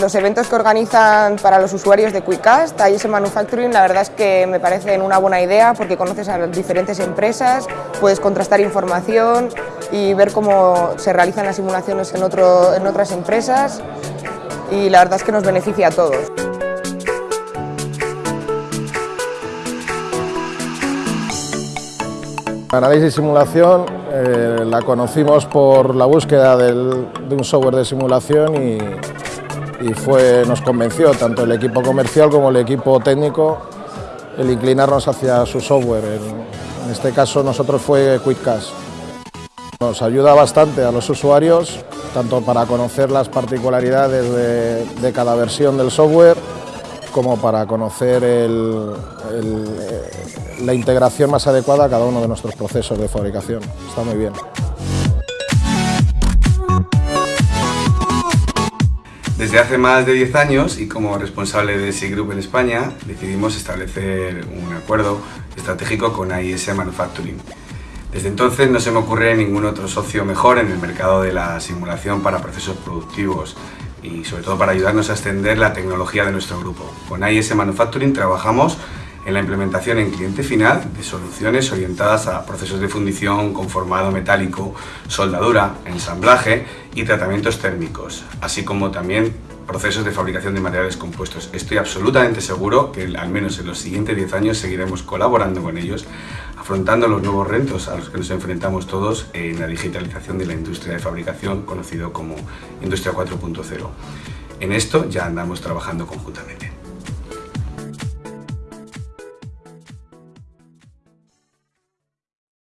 Los eventos que organizan para los usuarios de QuickCast, IS Manufacturing, la verdad es que me parecen una buena idea porque conoces a diferentes empresas, puedes contrastar información y ver cómo se realizan las simulaciones en, en otras empresas y la verdad es que nos beneficia a todos. Análisis y simulación eh, la conocimos por la búsqueda de un software de simulación y, fue, nos convenció tanto el equipo comercial como el equipo técnico el inclinarnos hacia su software. En, este caso nosotros fue QuickCast. Nos ayuda bastante a los usuarios, tanto para conocer las particularidades de, cada versión del software como para conocer el, la integración más adecuada a cada uno de nuestros procesos de fabricación. Está muy bien. Desde hace más de 10 años y como responsable de SI Group en España decidimos establecer un acuerdo estratégico con AIS Manufacturing. Desde entonces no se me ocurre ningún otro socio mejor en el mercado de la simulación para procesos productivos y sobre todo para ayudarnos a extender la tecnología de nuestro grupo. Con AIS Manufacturing trabajamos en la implementación en cliente final de soluciones orientadas a procesos de fundición, conformado metálico, soldadura, ensamblaje y tratamientos térmicos, así como también procesos de fabricación de materiales compuestos. Estoy absolutamente seguro que al menos en los siguientes 10 años seguiremos colaborando con ellos, afrontando los nuevos retos a los que nos enfrentamos todos en la digitalización de la industria de fabricación, conocido como Industria 4.0. En esto ya andamos trabajando conjuntamente.